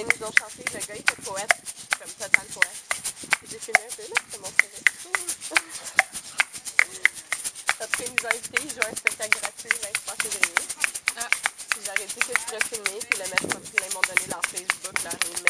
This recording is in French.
ils nous ont chanté, le gars il était poète, comme total poète. J'ai filmé un peu, là, c'est mon CV. Après, ils nous ont invités, ils jouent un spectacle gratuit le 23 février. Ah. Puis j'aurais dit que je pourrais filmer, puis le mettre ils m'ont donné leur Facebook, leur email,